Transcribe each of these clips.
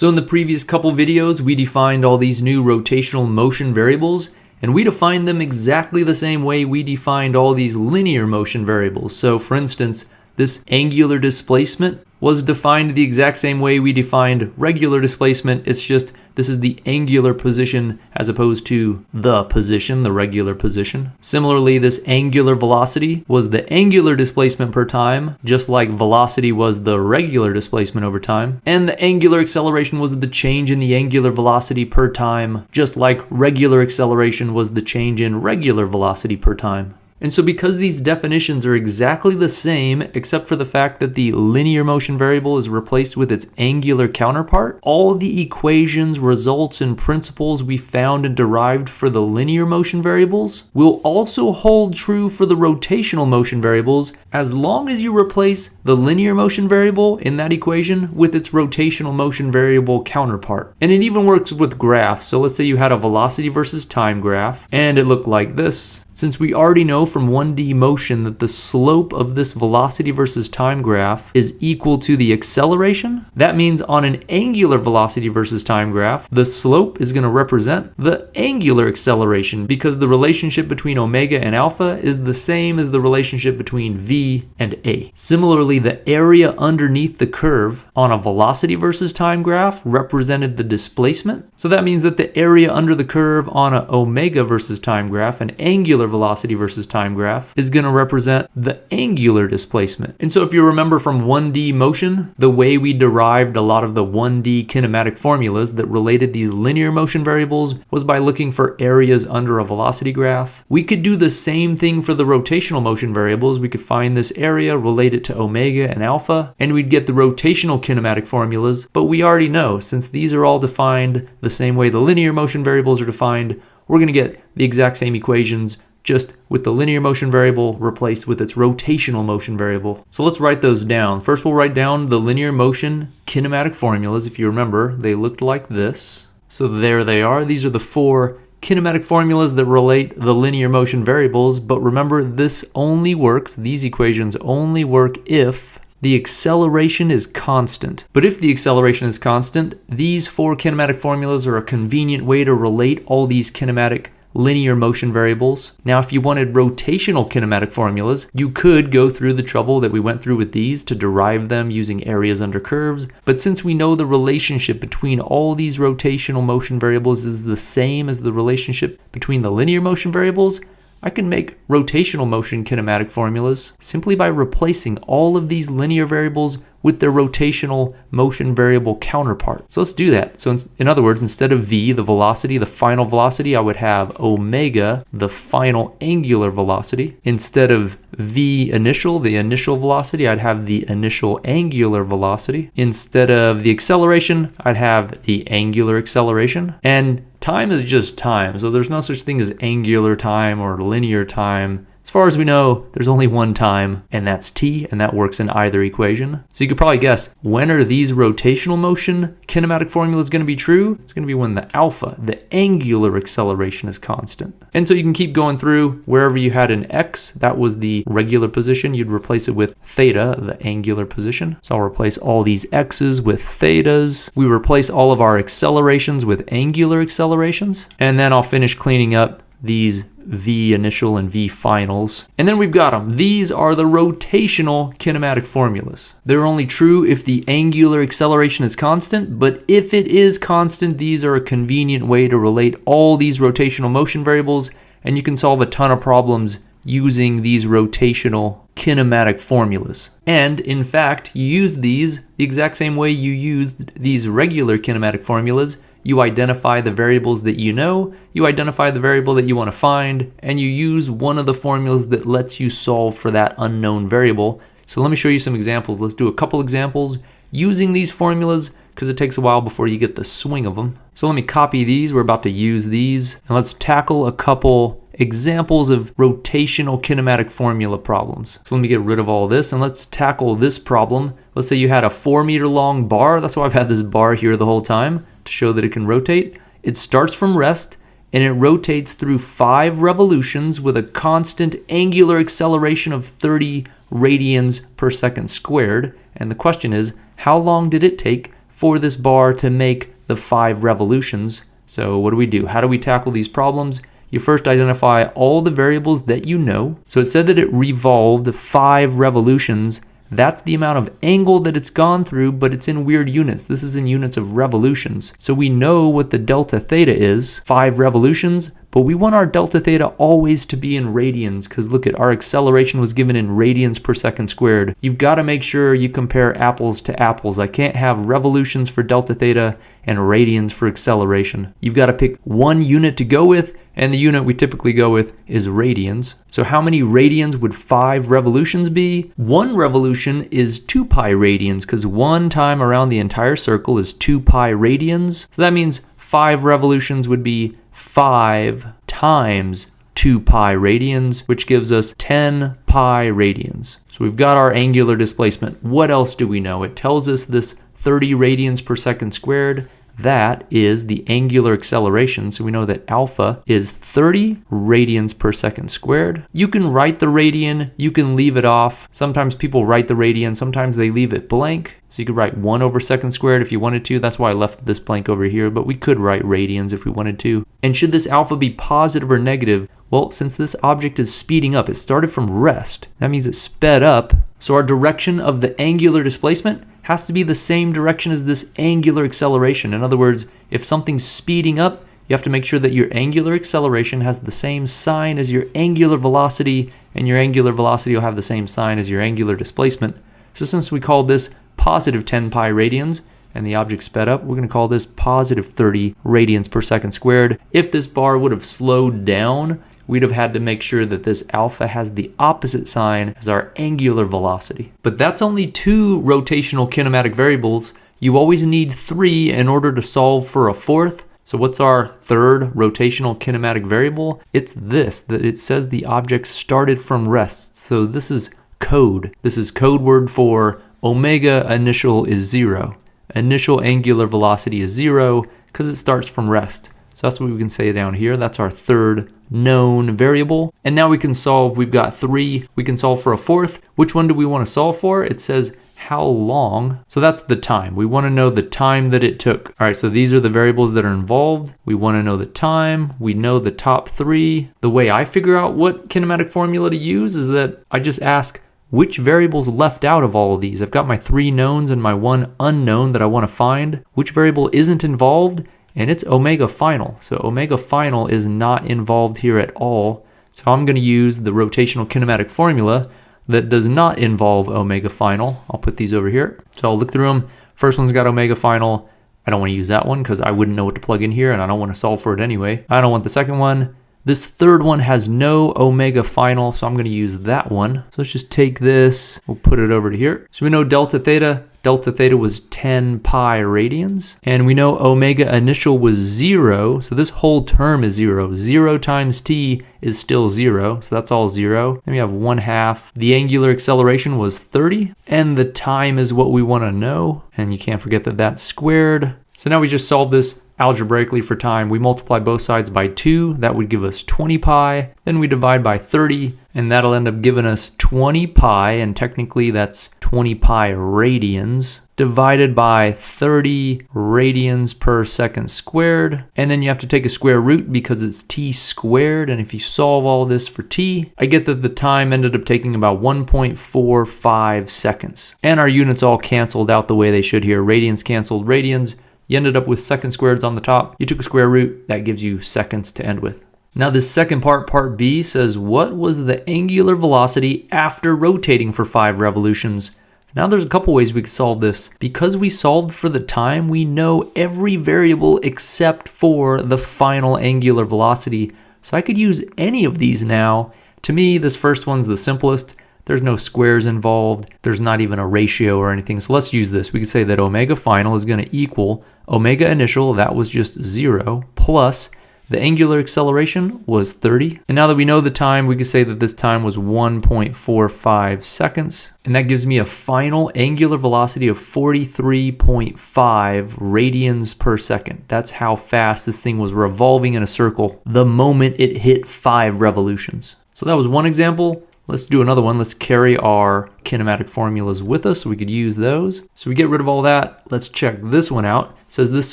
So in the previous couple videos, we defined all these new rotational motion variables, and we defined them exactly the same way we defined all these linear motion variables. So for instance, this angular displacement was defined the exact same way we defined regular displacement. It's just this is the angular position as opposed to the position, the regular position. Similarly, this angular velocity was the angular displacement per time, just like velocity was the regular displacement over time. And the angular acceleration was the change in the angular velocity per time, just like regular acceleration was the change in regular velocity per time. And so because these definitions are exactly the same, except for the fact that the linear motion variable is replaced with its angular counterpart, all the equations, results, and principles we found and derived for the linear motion variables will also hold true for the rotational motion variables as long as you replace the linear motion variable in that equation with its rotational motion variable counterpart. And it even works with graphs. So let's say you had a velocity versus time graph and it looked like this. Since we already know from 1D motion that the slope of this velocity versus time graph is equal to the acceleration, that means on an angular velocity versus time graph, the slope is going to represent the angular acceleration because the relationship between omega and alpha is the same as the relationship between v and a. Similarly, the area underneath the curve on a velocity versus time graph represented the displacement. So that means that the area under the curve on an omega versus time graph, an angular angular velocity versus time graph is going to represent the angular displacement. And so if you remember from 1D motion, the way we derived a lot of the 1D kinematic formulas that related these linear motion variables was by looking for areas under a velocity graph. We could do the same thing for the rotational motion variables. We could find this area, relate it to omega and alpha, and we'd get the rotational kinematic formulas. But we already know, since these are all defined the same way the linear motion variables are defined, we're going to get the exact same equations just with the linear motion variable replaced with its rotational motion variable. So let's write those down. First we'll write down the linear motion kinematic formulas. If you remember, they looked like this. So there they are. These are the four kinematic formulas that relate the linear motion variables, but remember this only works, these equations only work if the acceleration is constant. But if the acceleration is constant, these four kinematic formulas are a convenient way to relate all these kinematic linear motion variables. Now, if you wanted rotational kinematic formulas, you could go through the trouble that we went through with these to derive them using areas under curves. But since we know the relationship between all these rotational motion variables is the same as the relationship between the linear motion variables, I can make rotational motion kinematic formulas simply by replacing all of these linear variables with their rotational motion variable counterpart. So let's do that. So in, in, other words, instead of v, the velocity, the final velocity, I would have omega, the final angular velocity. Instead of v initial, the initial velocity, I'd have the initial angular velocity. Instead of the acceleration, I'd have the angular acceleration. And time is just time. So there's no such thing as angular time or linear time. As far as we know, there's only one time, and that's t, and that works in either equation. So you could probably guess, when are these rotational motion kinematic formulas going to be true? It's going to be when the alpha, the angular acceleration is constant. And so you can keep going through wherever you had an x, that was the regular position, you'd replace it with theta, the angular position. So I'll replace all these x's with thetas. We replace all of our accelerations with angular accelerations. And then I'll finish cleaning up these V initial and V finals. And then we've got them. These are the rotational kinematic formulas. They're only true if the angular acceleration is constant, but if it is constant, these are a convenient way to relate all these rotational motion variables, and you can solve a ton of problems using these rotational kinematic formulas. And in fact, you use these the exact same way you used these regular kinematic formulas you identify the variables that you know, you identify the variable that you want to find, and you use one of the formulas that lets you solve for that unknown variable. So let me show you some examples. Let's do a couple examples using these formulas because it takes a while before you get the swing of them. So let me copy these. We're about to use these. And let's tackle a couple examples of rotational kinematic formula problems. So let me get rid of all this and let's tackle this problem. Let's say you had a four meter long bar. That's why I've had this bar here the whole time to show that it can rotate. It starts from rest and it rotates through five revolutions with a constant angular acceleration of 30 radians per second squared. And the question is, how long did it take for this bar to make the five revolutions. So what do we do? How do we tackle these problems? You first identify all the variables that you know. So it said that it revolved five revolutions that's the amount of angle that it's gone through, but it's in weird units. This is in units of revolutions. So we know what the delta theta is, five revolutions, but we want our delta theta always to be in radians because look at our acceleration was given in radians per second squared. You've got to make sure you compare apples to apples. I can't have revolutions for delta theta and radians for acceleration. You've got to pick one unit to go with and the unit we typically go with is radians. So how many radians would five revolutions be? One revolution is two pi radians because one time around the entire circle is two pi radians. So that means five revolutions would be five times 2 pi radians, which gives us 10 pi radians. So we've got our angular displacement. What else do we know? It tells us this 30 radians per second squared that is the angular acceleration. So we know that alpha is 30 radians per second squared. You can write the radian, you can leave it off. Sometimes people write the radian, sometimes they leave it blank. So you could write 1 over second squared if you wanted to. That's why I left this blank over here, but we could write radians if we wanted to. And should this alpha be positive or negative? Well, since this object is speeding up, it started from rest. That means it sped up. So our direction of the angular displacement has to be the same direction as this angular acceleration. In other words, if something's speeding up, you have to make sure that your angular acceleration has the same sign as your angular velocity, and your angular velocity will have the same sign as your angular displacement. So since we call this positive 10 pi radians, and the object sped up, we're going to call this positive 30 radians per second squared. If this bar would have slowed down, we'd have had to make sure that this alpha has the opposite sign as our angular velocity. But that's only two rotational kinematic variables. You always need three in order to solve for a fourth. So what's our third rotational kinematic variable? It's this, that it says the object started from rest. So this is code. This is code word for omega initial is zero. Initial angular velocity is zero because it starts from rest. So that's what we can say down here. That's our third known variable. And now we can solve, we've got three, we can solve for a fourth. Which one do we want to solve for? It says how long. So that's the time. We want to know the time that it took. All right, so these are the variables that are involved. We want to know the time. We know the top three. The way I figure out what kinematic formula to use is that I just ask, which variables left out of all of these? I've got my three knowns and my one unknown that I want to find. Which variable isn't involved? And it's omega final. So omega final is not involved here at all. So I'm going to use the rotational kinematic formula that does not involve omega final. I'll put these over here. So I'll look through them. First one's got omega final. I don't want to use that one because I wouldn't know what to plug in here and I don't want to solve for it anyway. I don't want the second one. This third one has no omega final, so I'm going to use that one. So let's just take this, we'll put it over to here. So we know delta theta delta theta was 10 pi radians. And we know omega initial was zero, so this whole term is zero. Zero times t is still zero, so that's all zero. Then we have one half. The angular acceleration was 30, and the time is what we want to know. And you can't forget that that's squared. So now we just solve this algebraically for time. We multiply both sides by 2. That would give us 20 pi. Then we divide by 30, and that'll end up giving us 20 pi, and technically that's 20 pi radians divided by 30 radians per second squared. And then you have to take a square root because it's t squared. And if you solve all this for t, I get that the time ended up taking about 1.45 seconds. And our units all canceled out the way they should here. Radians canceled radians. You ended up with second squareds on the top. You took a square root, that gives you seconds to end with. Now this second part, part B, says what was the angular velocity after rotating for five revolutions? Now there's a couple ways we could solve this. Because we solved for the time, we know every variable except for the final angular velocity. So I could use any of these now. To me, this first one's the simplest. There's no squares involved. There's not even a ratio or anything. So let's use this. We can say that omega final is going to equal omega initial, that was just zero, plus the angular acceleration was 30. And now that we know the time, we can say that this time was 1.45 seconds. And that gives me a final angular velocity of 43.5 radians per second. That's how fast this thing was revolving in a circle the moment it hit five revolutions. So that was one example. Let's do another one. Let's carry our kinematic formulas with us so we could use those. So we get rid of all that. Let's check this one out. It says this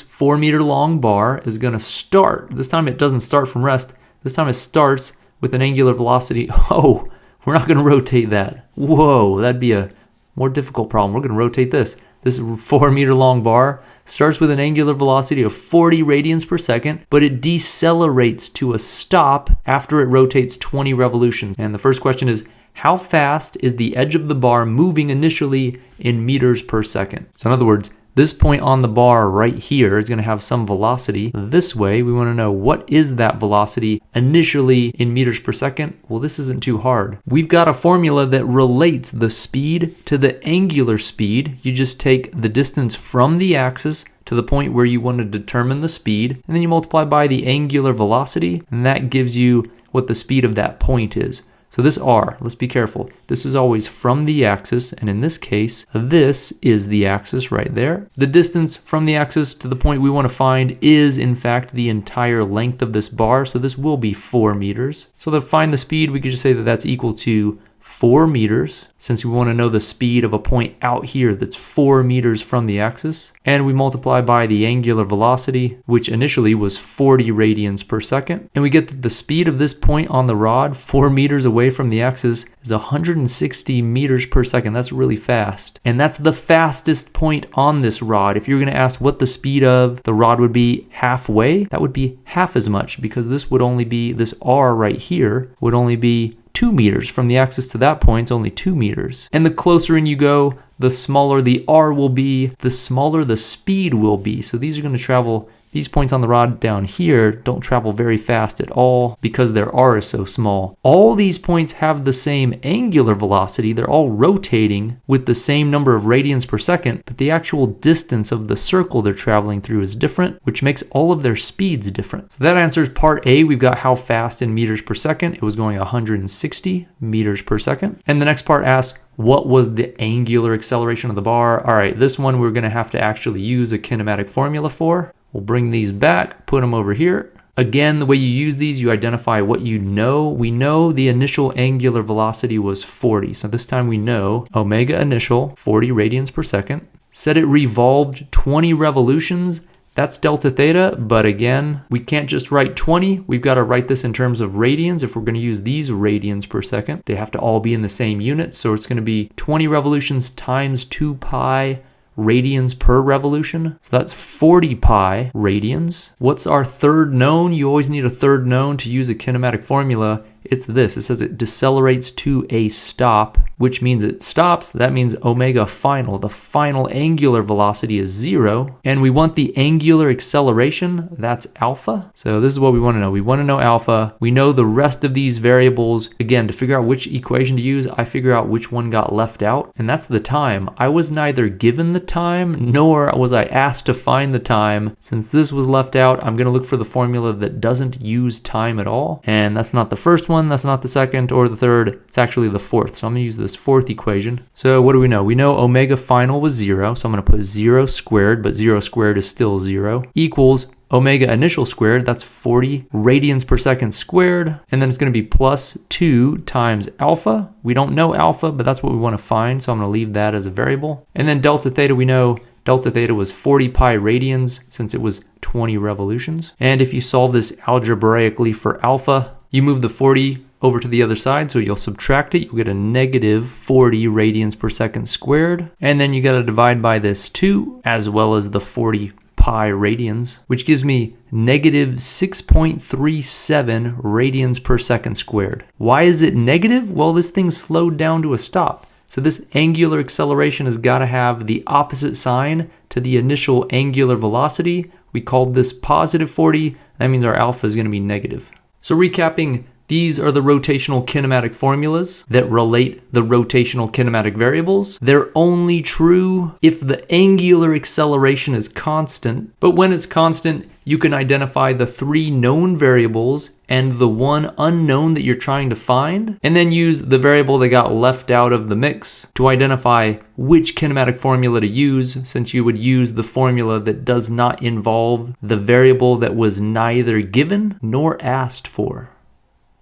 four meter long bar is gonna start. This time it doesn't start from rest. This time it starts with an angular velocity. Oh, we're not gonna rotate that. Whoa, that'd be a more difficult problem. We're gonna rotate this. This four meter long bar starts with an angular velocity of 40 radians per second, but it decelerates to a stop after it rotates 20 revolutions. And the first question is, how fast is the edge of the bar moving initially in meters per second? So in other words, this point on the bar right here is going to have some velocity. This way, we want to know what is that velocity initially in meters per second? Well, this isn't too hard. We've got a formula that relates the speed to the angular speed. You just take the distance from the axis to the point where you want to determine the speed, and then you multiply by the angular velocity, and that gives you what the speed of that point is. So this r, let's be careful. This is always from the axis, and in this case, this is the axis right there. The distance from the axis to the point we want to find is, in fact, the entire length of this bar, so this will be 4 meters. So to find the speed, we could just say that that's equal to 4 meters, since we want to know the speed of a point out here that's 4 meters from the axis, and we multiply by the angular velocity, which initially was 40 radians per second, and we get that the speed of this point on the rod, 4 meters away from the axis, is 160 meters per second. That's really fast. And that's the fastest point on this rod. If you're going to ask what the speed of the rod would be halfway, that would be half as much, because this would only be, this r right here, would only be 2 meters. From the axis to that point, it's only 2 meters. And the closer in you go, the smaller the r will be, the smaller the speed will be. So these are going to travel, these points on the rod down here don't travel very fast at all because their r is so small. All these points have the same angular velocity. They're all rotating with the same number of radians per second, but the actual distance of the circle they're traveling through is different, which makes all of their speeds different. So that answers part A. We've got how fast in meters per second. It was going 160 meters per second. And the next part asks, what was the angular acceleration of the bar? All right, this one we're gonna have to actually use a kinematic formula for. We'll bring these back, put them over here. Again, the way you use these, you identify what you know. We know the initial angular velocity was 40. So this time we know omega initial, 40 radians per second. Said it revolved 20 revolutions. That's delta theta, but again, we can't just write 20. We've got to write this in terms of radians. If we're going to use these radians per second, they have to all be in the same unit. So it's going to be 20 revolutions times 2 pi radians per revolution. So that's 40 pi radians. What's our third known? You always need a third known to use a kinematic formula it's this. It says it decelerates to a stop, which means it stops. That means omega final. The final angular velocity is zero. And we want the angular acceleration. That's alpha. So this is what we want to know. We want to know alpha. We know the rest of these variables. Again, to figure out which equation to use, I figure out which one got left out. And that's the time. I was neither given the time nor was I asked to find the time. Since this was left out, I'm going to look for the formula that doesn't use time at all. And that's not the first one that's not the second or the third, it's actually the fourth. So I'm gonna use this fourth equation. So what do we know? We know omega final was zero, so I'm gonna put zero squared, but zero squared is still zero, equals omega initial squared, that's 40 radians per second squared, and then it's going to be plus 2 times alpha. We don't know alpha, but that's what we want to find, so I'm going to leave that as a variable. And then delta theta, we know delta theta was 40 pi radians since it was 20 revolutions. And if you solve this algebraically for alpha, you move the 40 over to the other side, so you'll subtract it, you'll get a negative 40 radians per second squared, and then you gotta divide by this 2, as well as the 40 pi radians, which gives me negative 6.37 radians per second squared. Why is it negative? Well, this thing slowed down to a stop. So this angular acceleration has got to have the opposite sign to the initial angular velocity. We called this positive 40. That means our alpha is going to be negative. So recapping, these are the rotational kinematic formulas that relate the rotational kinematic variables. They're only true if the angular acceleration is constant, but when it's constant, you can identify the three known variables and the one unknown that you're trying to find, and then use the variable that got left out of the mix to identify which kinematic formula to use, since you would use the formula that does not involve the variable that was neither given nor asked for.